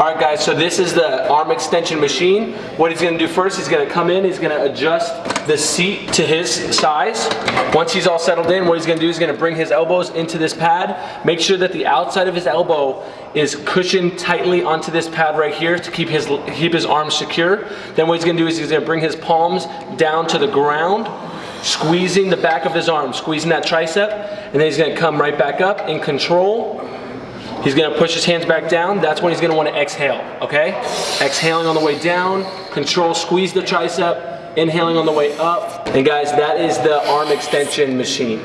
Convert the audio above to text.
All right guys, so this is the arm extension machine. What he's gonna do first, he's gonna come in, he's gonna adjust the seat to his size. Once he's all settled in, what he's gonna do is gonna bring his elbows into this pad. Make sure that the outside of his elbow is cushioned tightly onto this pad right here to keep his, keep his arms secure. Then what he's gonna do is he's gonna bring his palms down to the ground squeezing the back of his arm, squeezing that tricep, and then he's gonna come right back up in control. He's gonna push his hands back down. That's when he's gonna wanna exhale, okay? Exhaling on the way down, control, squeeze the tricep, inhaling on the way up. And guys, that is the arm extension machine.